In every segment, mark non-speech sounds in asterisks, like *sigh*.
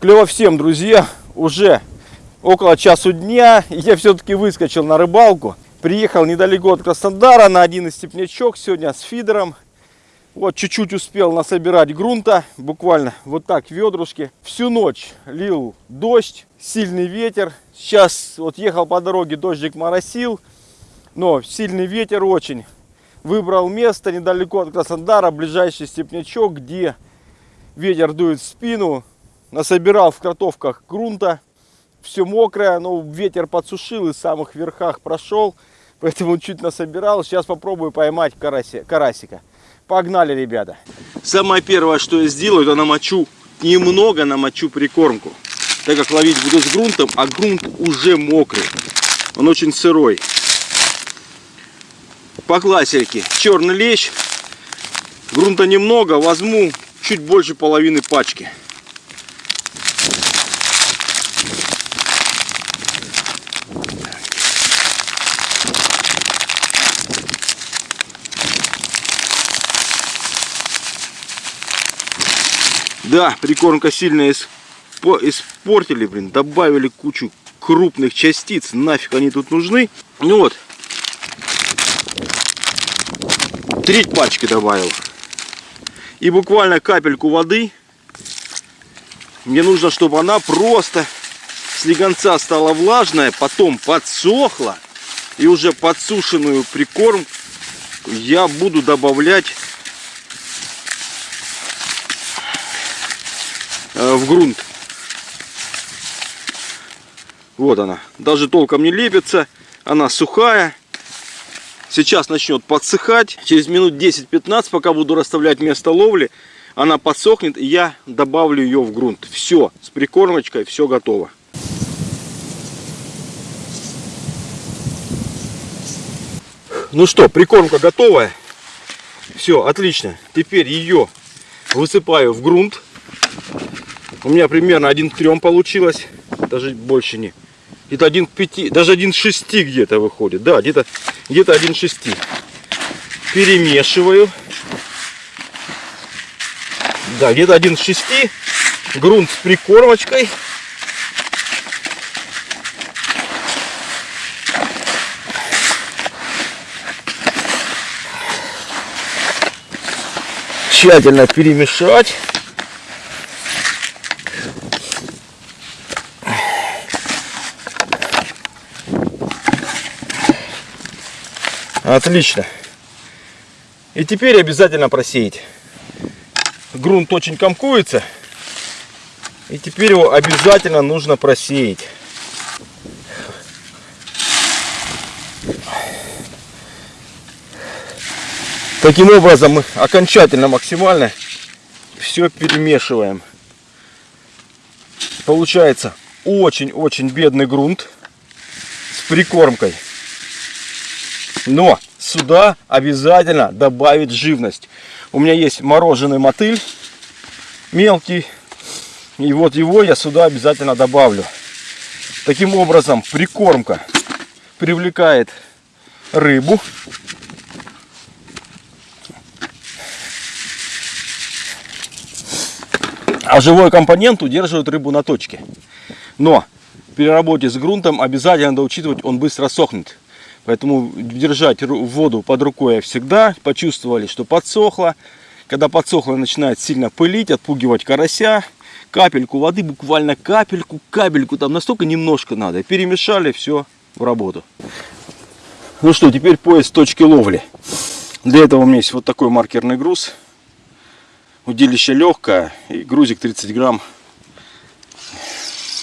Клево всем, друзья. Уже около часу дня. Я все-таки выскочил на рыбалку. Приехал недалеко от Краснодара на один из степнячок сегодня с фидером. Вот чуть-чуть успел насобирать грунта, буквально вот так ведрушки. Всю ночь лил дождь, сильный ветер. Сейчас вот ехал по дороге, дождик моросил, но сильный ветер очень. Выбрал место недалеко от Краснодара, ближайший степнячок, где ветер дует в спину. Насобирал в кротовках грунта, все мокрое, но ветер подсушил и в самых верхах прошел. Поэтому чуть насобирал. Сейчас попробую поймать караси, карасика. Погнали, ребята. Самое первое, что я сделаю, это намочу, немного намочу прикормку. Так как ловить буду с грунтом, а грунт уже мокрый. Он очень сырой. По классике. Черный лещ. Грунта немного, возьму чуть больше половины пачки. Да, прикормка сильно испортили, блин, добавили кучу крупных частиц, нафиг они тут нужны. Ну вот, треть пачки добавил. И буквально капельку воды. Мне нужно, чтобы она просто с легонца стала влажная, потом подсохла. И уже подсушенную прикорм я буду добавлять в грунт. Вот она. Даже толком не лепится. Она сухая. Сейчас начнет подсыхать. Через минут 10-15, пока буду расставлять место ловли, она подсохнет, и я добавлю ее в грунт. Все, с прикормочкой, все готово. Ну что, прикормка готовая. Все, отлично. Теперь ее высыпаю в грунт. У меня примерно один к трем получилось. Даже больше не. Где-то один к пяти, даже один к шести где-то выходит. Да, где-то где-то один к шести. Перемешиваю. Да, где-то один к шести. Грунт с прикормочкой. Тщательно перемешать. Отлично. И теперь обязательно просеять. Грунт очень комкуется. И теперь его обязательно нужно просеять. Таким образом мы окончательно, максимально все перемешиваем. Получается очень-очень бедный грунт с прикормкой. Но сюда обязательно добавить живность. У меня есть мороженый мотыль мелкий. И вот его я сюда обязательно добавлю. Таким образом прикормка привлекает рыбу. А живой компонент удерживает рыбу на точке. Но при работе с грунтом обязательно надо учитывать, он быстро сохнет. Поэтому держать воду под рукой всегда. Почувствовали, что подсохло. Когда подсохло, начинает сильно пылить, отпугивать карася. Капельку воды, буквально капельку, капельку, там настолько немножко надо. Перемешали, все в работу. Ну что, теперь поиск точки ловли. Для этого у меня есть вот такой маркерный груз. Удилище легкое и грузик 30 грамм.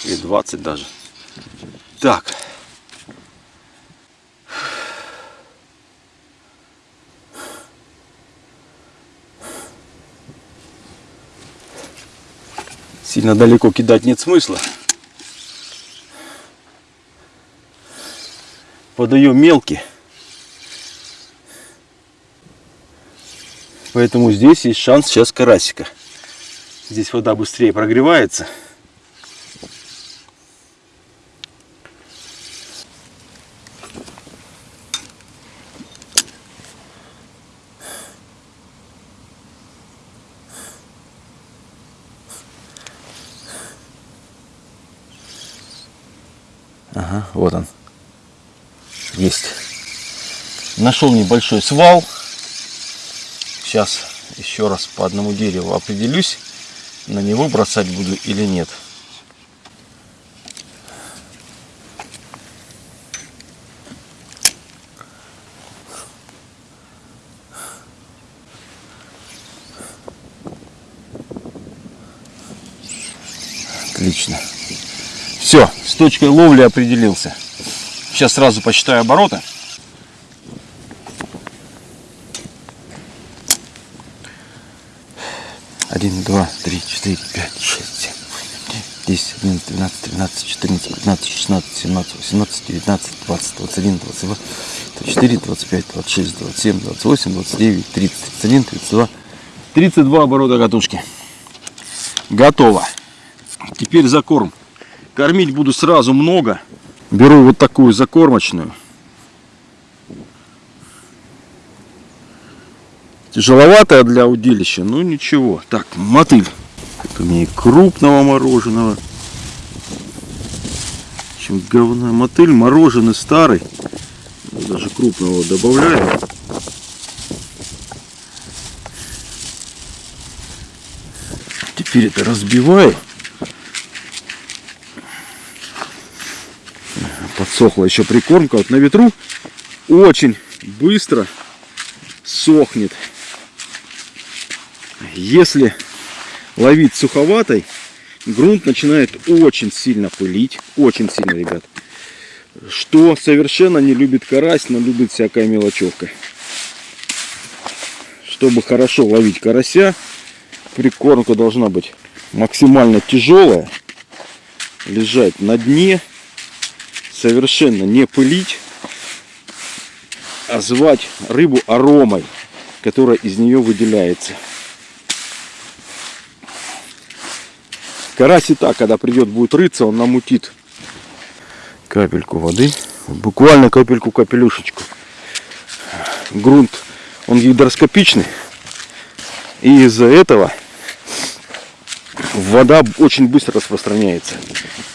Или 20 даже. Так, Сильно далеко кидать нет смысла. Подаем мелкий. Поэтому здесь есть шанс сейчас карасика. Здесь вода быстрее прогревается. Ага, вот он. Есть. Нашел небольшой свал. Сейчас еще раз по одному дереву определюсь, на него бросать буду или нет. Отлично. Все, с точкой ловли определился. Сейчас сразу посчитаю обороты. Один, два, три, четыре, пять, шесть, семь, десять, одиннадцать, двенадцать, тринадцать, четырнадцать, пятнадцать, шестнадцать, семнадцать, восемнадцать, девятнадцать, двадцать, двадцать один, двадцать два, двадцать четыре, двадцать пять, двадцать шесть, двадцать семь, двадцать восемь, двадцать девять, тридцать, тридцать один, тридцать два, тридцать два оборота катушки. Готово. Теперь закорм. Кормить буду сразу много. Беру вот такую закормочную. Тяжеловатая для удилища, но ничего. Так, мотыль. У меня крупного мороженого. Общем, говна мотыль, мороженый старый. Даже крупного добавляю. Теперь это разбиваю. Подсохла еще прикормка. Вот на ветру очень быстро сохнет. Если ловить суховатой, грунт начинает очень сильно пылить. Очень сильно, ребят. Что совершенно не любит карась, но любит всякая мелочевка. Чтобы хорошо ловить карася, прикормка должна быть максимально тяжелая, лежать на дне совершенно не пылить, а звать рыбу аромой, которая из нее выделяется. Карась и так, когда придет, будет рыться, он намутит капельку воды, буквально капельку, капелюшечку. Грунт, он гидроскопичный, и из-за этого вода очень быстро распространяется.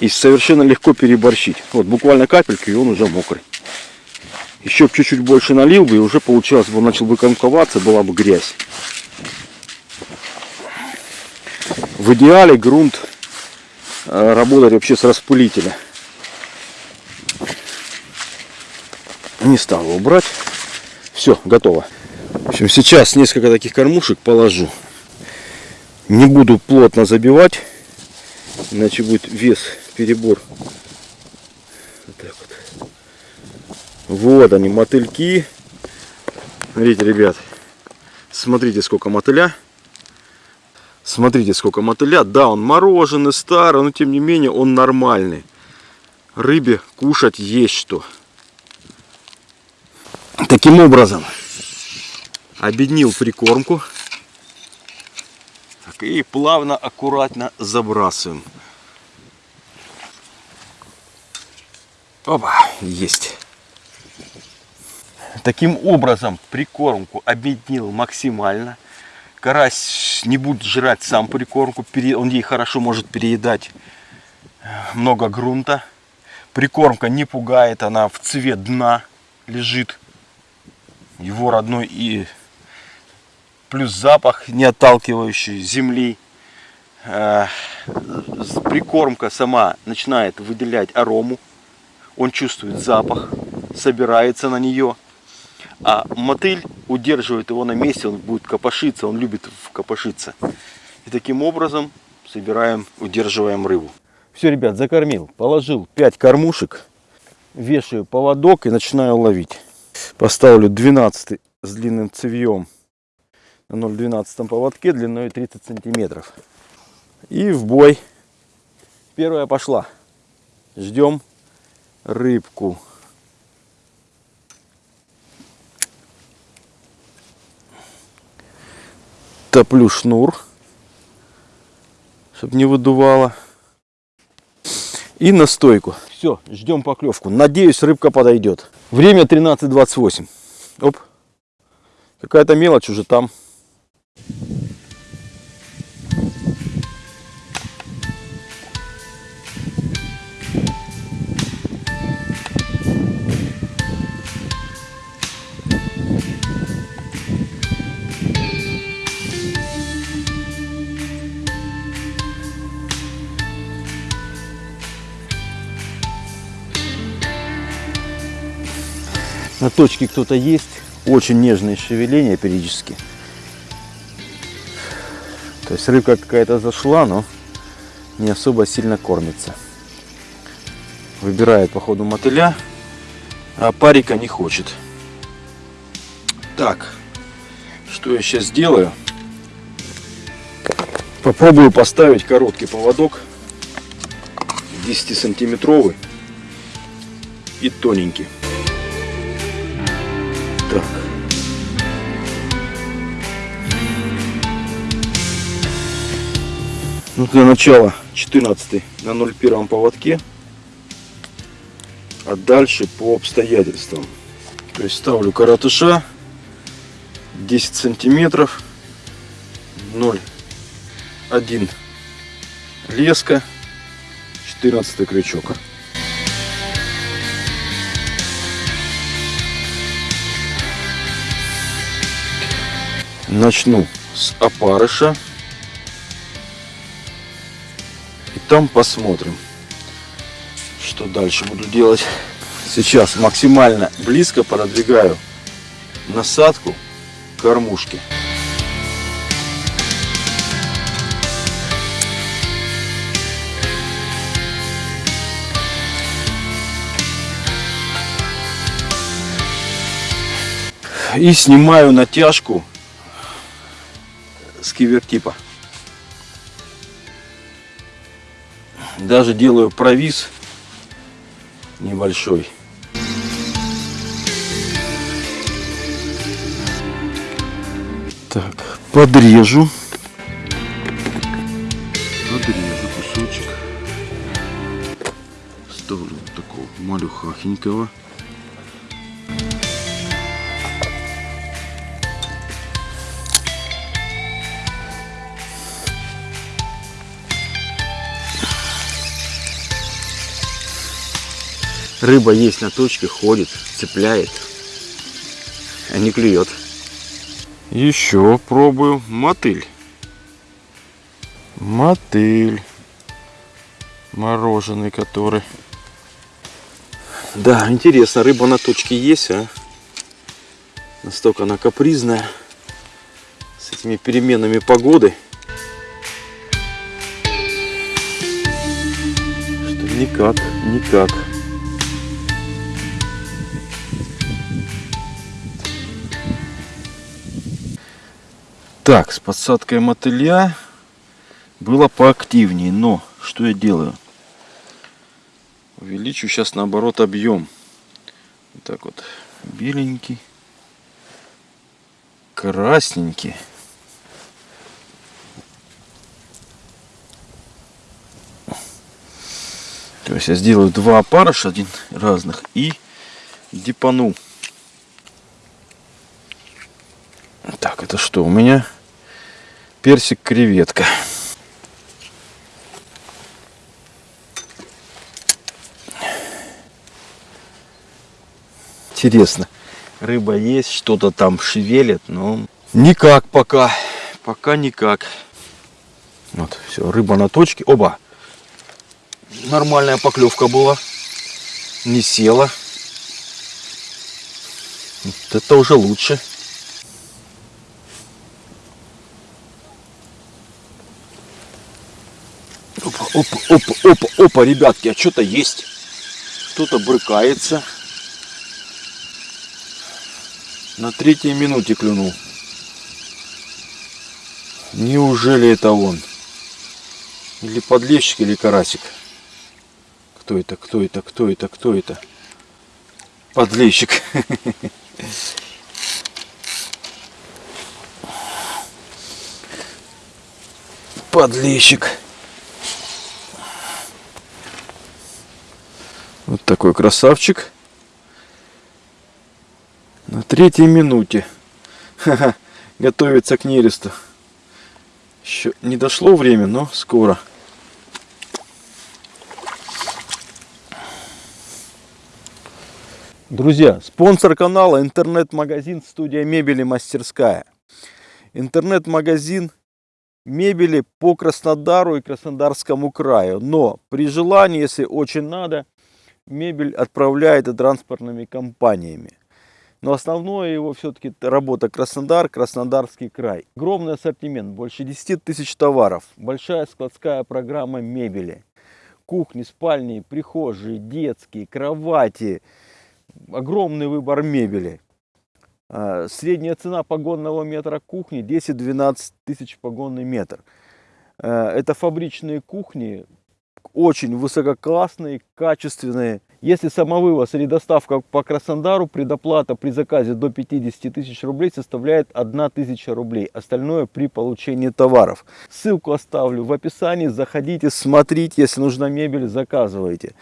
И совершенно легко переборщить. Вот буквально капельку, и он уже мокрый. Еще чуть-чуть больше налил бы, и уже получилось бы, он начал бы комковаться, была бы грязь. В идеале грунт э, работает вообще с распылителя. Не стал его брать. Все, готово. В общем, сейчас несколько таких кормушек положу. Не буду плотно забивать, иначе будет вес, перебор. Вот так вот. Вот они, мотыльки. Смотрите, ребят, смотрите, сколько мотыля. Смотрите, сколько мотыля. Да, он мороженый, старый, но тем не менее он нормальный. Рыбе кушать есть что. Таким образом, объединил прикормку и плавно, аккуратно забрасываем. Опа, есть. Таким образом прикормку объединил максимально. Карась не будет жрать сам прикормку, он ей хорошо может переедать много грунта. Прикормка не пугает, она в цвет дна лежит. Его родной и плюс запах, не отталкивающий земли. Э, прикормка сама начинает выделять арому. Он чувствует запах, собирается на нее. А мотыль удерживает его на месте, он будет копошиться, он любит копошиться. И таким образом собираем, удерживаем рыбу. Все, ребят, закормил. Положил 5 кормушек, вешаю поводок и начинаю ловить. Поставлю 12 с длинным цевьем на 0,12 поводке длиной 30 сантиметров. И в бой. Первая пошла. Ждем рыбку. Топлю шнур, чтобы не выдувало. И на стойку. Все, ждем поклевку. Надеюсь, рыбка подойдет. Время 13.28. Оп. Какая-то мелочь уже там. На точке кто-то есть. Очень нежные шевеления периодически. То есть рыбка какая-то зашла, но не особо сильно кормится. Выбирает по ходу мотыля, а парика не хочет. Так, что я сейчас сделаю? Попробую поставить короткий поводок 10 сантиметровый и тоненький. Ну, для начала 14 на 0,1 поводке, а дальше по обстоятельствам. То есть ставлю коротыша 10 сантиметров 0,1 леска 14 крючок. Начну с опарыша. Там посмотрим, что дальше буду делать. Сейчас максимально близко продвигаю насадку кормушки. И снимаю натяжку с кивертипа. Даже делаю провис небольшой. Так, подрежу. Подрежу кусочек. Ставлю вот такого малюхахенького. Рыба есть на точке, ходит, цепляет, а не клюет. Еще пробую мотыль. Мотыль. Мороженый который. Да, интересно, рыба на точке есть, а? Настолько она капризная. С этими переменами погоды. Что никак, никак. Так, с подсадкой мотыля было поактивнее, но что я делаю? Увеличу сейчас наоборот объем. Вот так вот, беленький, красненький. То есть я сделаю два опарыша, один разных, и дипану. Так, это что у меня? Персик-креветка. Интересно, рыба есть, что-то там шевелит, но никак пока. Пока никак. Вот, все, рыба на точке. Оба! Нормальная поклевка была. Не села. Вот это уже лучше. Опа, опа, опа, опа, ребятки, а что-то есть. Кто-то брыкается. На третьей минуте клюнул. Неужели это он? Или подлещик, или карасик? Кто это, кто это, кто это, кто это? Подлещик. *laughs* Подлещик. Вот такой красавчик. На третьей минуте. Ха-ха. Готовится к нересту. Еще не дошло время, но скоро. Друзья, спонсор канала интернет-магазин студия мебели мастерская. Интернет-магазин мебели по Краснодару и Краснодарскому краю. Но при желании, если очень надо, мебель отправляет транспортными компаниями. Но основное его все-таки работа Краснодар, Краснодарский край. Огромный ассортимент, больше 10 тысяч товаров. Большая складская программа мебели. Кухни, спальни, прихожие, детские, кровати. Огромный выбор мебели. А, средняя цена погонного метра кухни 10-12 тысяч погонный метр. А, это фабричные кухни, очень высококлассные, качественные. Если самовывоз или доставка по Краснодару, предоплата при заказе до 50 тысяч рублей составляет 1 тысяча рублей. Остальное при получении товаров. Ссылку оставлю в описании. Заходите, смотрите. Если нужна мебель, заказывайте.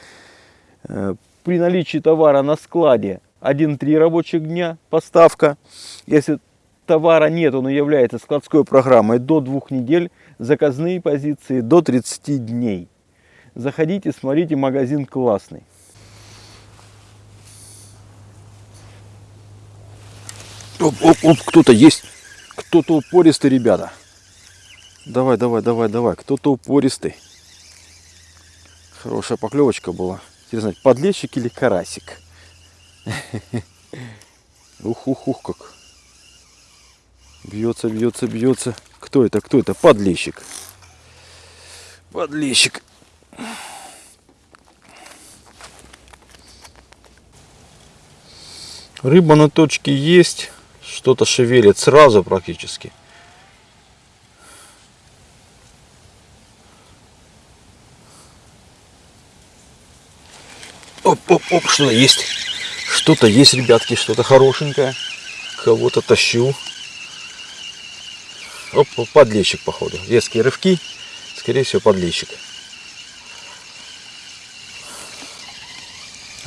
Э, при наличии товара на складе 1-3 рабочих дня поставка. Если товара нет, он является складской программой до 2 недель. Заказные позиции до 30 дней. Заходите, смотрите, магазин классный. Оп, оп, оп, кто-то есть. Кто-то упористый, ребята. Давай, давай, давай, давай. Кто-то упористый. Хорошая поклевочка была. Интересно, подлещик или карасик? Ух, ух, ух, как. Бьется, бьется, бьется. Кто это, кто это? Подлещик. Подлещик. Рыба на точке есть. Что-то шевелит сразу практически. Оп, оп, оп, что-то есть. Что-то есть, ребятки, что-то хорошенькое. Кого-то тащу. Оп, подлещик, походу. Резкие рывки. Скорее всего, подлещик.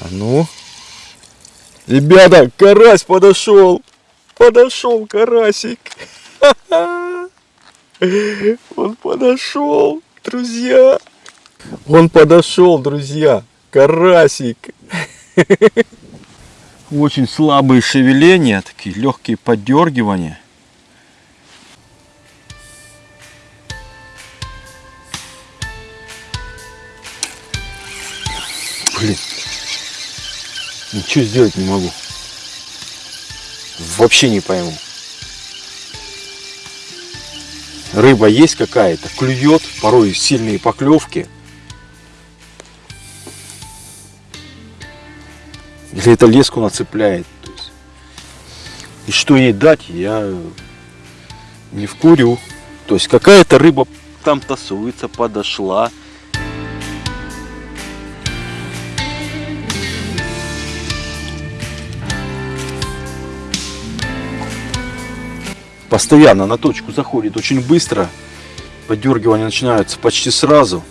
А ну. Ребята, карась подошел. Подошел карасик. *laughs* Он подошел, друзья. Он подошел, друзья. Карасик. *laughs* Очень слабые шевеления, такие легкие подергивания. Блин, Ничего сделать не могу. Вообще не пойму. Рыба есть какая-то, клюет, порой сильные поклевки. Или это леску нацепляет. И что ей дать, я не вкурю. То есть какая-то рыба там тасуется, подошла. Постоянно на точку заходит очень быстро. Подергивания начинаются почти сразу.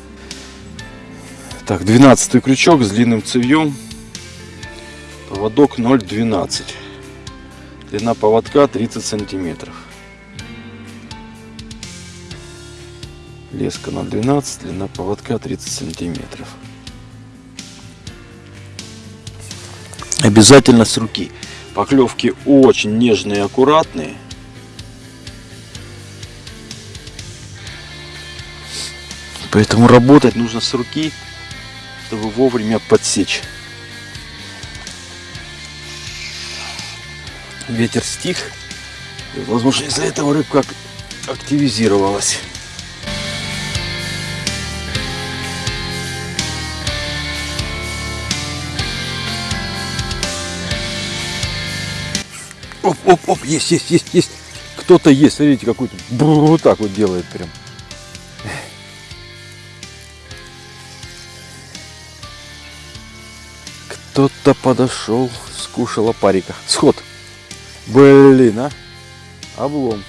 Так, 12 крючок с длинным цевьем. Поводок 0,12. Длина поводка 30 сантиметров. Леска 0,12, длина поводка 30 сантиметров. Обязательно с руки. Поклевки очень нежные и аккуратные. Поэтому работать нужно с руки, чтобы вовремя подсечь. Ветер стих. И, возможно, из-за этого рыбка активизировалась. Оп, оп, оп, есть, есть, есть, есть. Кто-то есть, смотрите, какой-то вот так вот делает прям. Кто-то подошел, скушал опарика. Сход. Блин, а. Облом.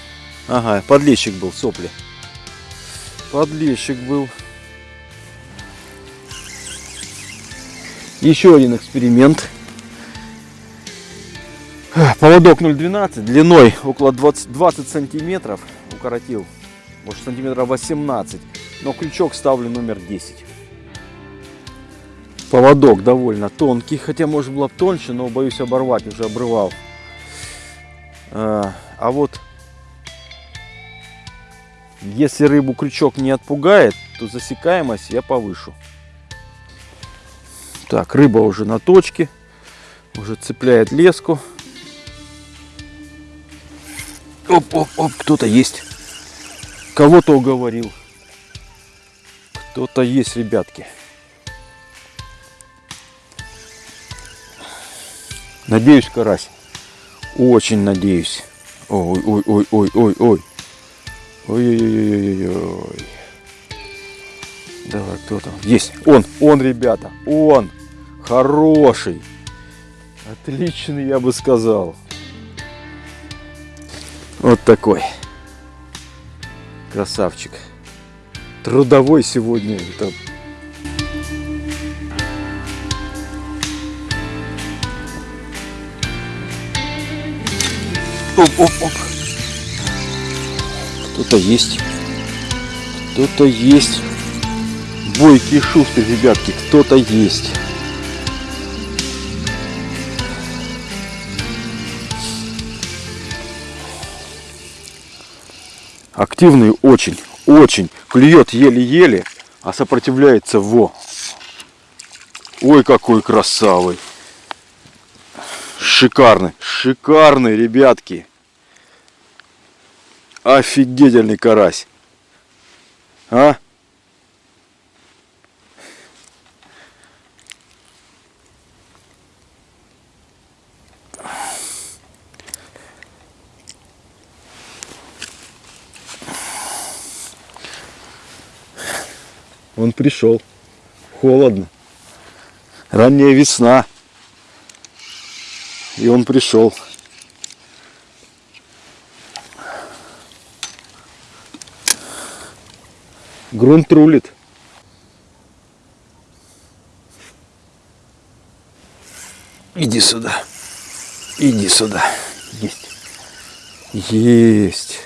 Ага, подлещик был, сопли. Подлещик был. Еще один эксперимент. Поводок 0,12, длиной около 20, 20 сантиметров. Укоротил, может сантиметров 18. Но крючок ставлю номер 10. Поводок довольно тонкий, хотя может было тоньше, но боюсь оборвать, уже обрывал. А, а вот если рыбу крючок не отпугает, то засекаемость я повышу. Так, рыба уже на точке, уже цепляет леску. Оп, оп, оп, кто-то есть. Кого-то уговорил. Кто-то есть, ребятки. Надеюсь, карась. Очень надеюсь. Ой, ой, ой, ой, ой, ой. Ой-ой-ой-ой-ой. Давай, кто там? Есть. Он, он, ребята. Он. Хороший. Отличный, я бы сказал. Вот такой. Красавчик. Трудовой сегодня. Это Оп, оп, оп. Кто-то есть. Кто-то есть. Бойкий шустрый, ребятки. Кто-то есть. Активный очень, очень. Клюет еле-еле, а сопротивляется во. Ой, какой красавый. Шикарный, шикарный, ребятки. Офигительный карась. А? Он пришел. Холодно. Ранняя весна. И он пришел. Грунт рулит. Иди сюда. Иди сюда. Есть. Есть.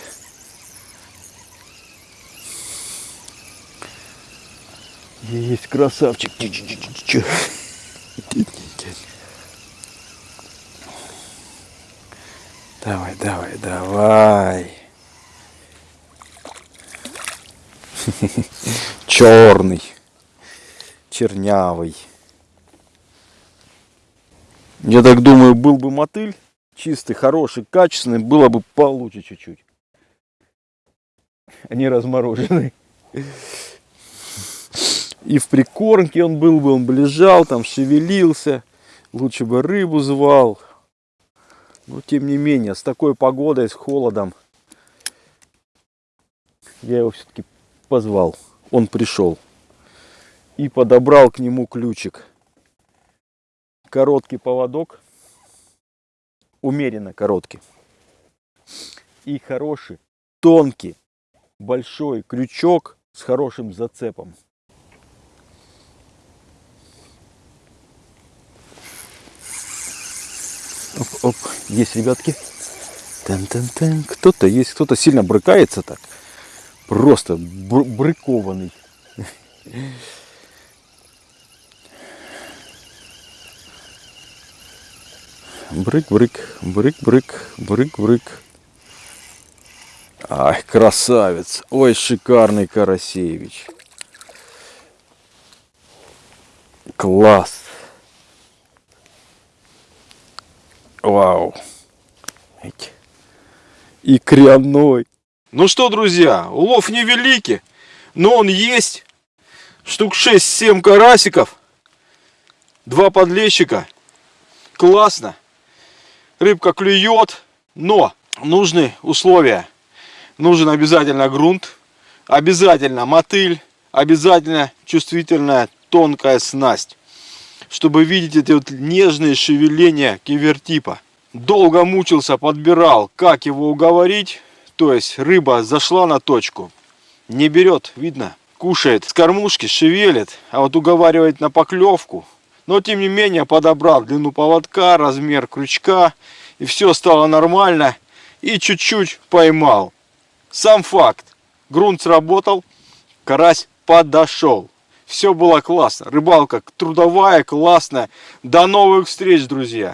Есть красавчик. Давай, давай, давай. *laughs* Черный. Чернявый. Я так думаю, был бы мотыль чистый, хороший, качественный, было бы получше чуть-чуть. А не размороженный. И в прикормке он был бы, он бы лежал, там шевелился. Лучше бы рыбу звал. Но тем не менее, с такой погодой, с холодом, я его все-таки позвал. Он пришел. И подобрал к нему ключик. Короткий поводок. Умеренно короткий. И хороший, тонкий, большой крючок с хорошим зацепом. Оп, оп, есть, ребятки. Тан -тан -тан. Кто-то есть, кто-то сильно брыкается так. Просто бр брыкованный. Брык-брык, брык-брык, брык-брык. Ай, красавец. Ой, шикарный Карасевич. Класс. Вау. И кряной. Ну что, друзья, улов невеликий, но он есть. Штук 6-7 карасиков. Два подлещика. Классно. Рыбка клюет, но нужны условия. Нужен обязательно грунт, обязательно мотыль, обязательно чувствительная тонкая снасть чтобы видеть эти вот нежные шевеления кивертипа. Долго мучился, подбирал, как его уговорить. То есть рыба зашла на точку, не берет, видно, кушает с кормушки, шевелит, а вот уговаривает на поклевку. Но тем не менее подобрал длину поводка, размер крючка, и все стало нормально. И чуть-чуть поймал. Сам факт, грунт сработал, карась подошел. Все было классно. Рыбалка трудовая, классная. До новых встреч, друзья!